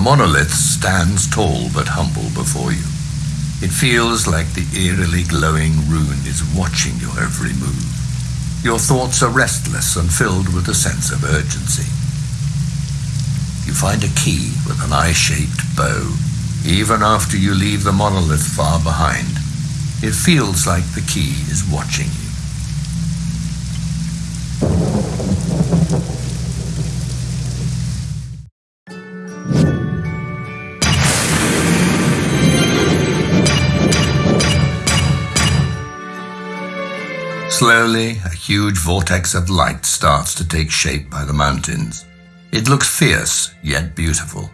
monolith stands tall but humble before you. It feels like the eerily glowing rune is watching your every move. Your thoughts are restless and filled with a sense of urgency. You find a key with an eye-shaped bow. Even after you leave the monolith far behind, it feels like the key is watching you. Slowly, a huge vortex of light starts to take shape by the mountains. It looks fierce, yet beautiful.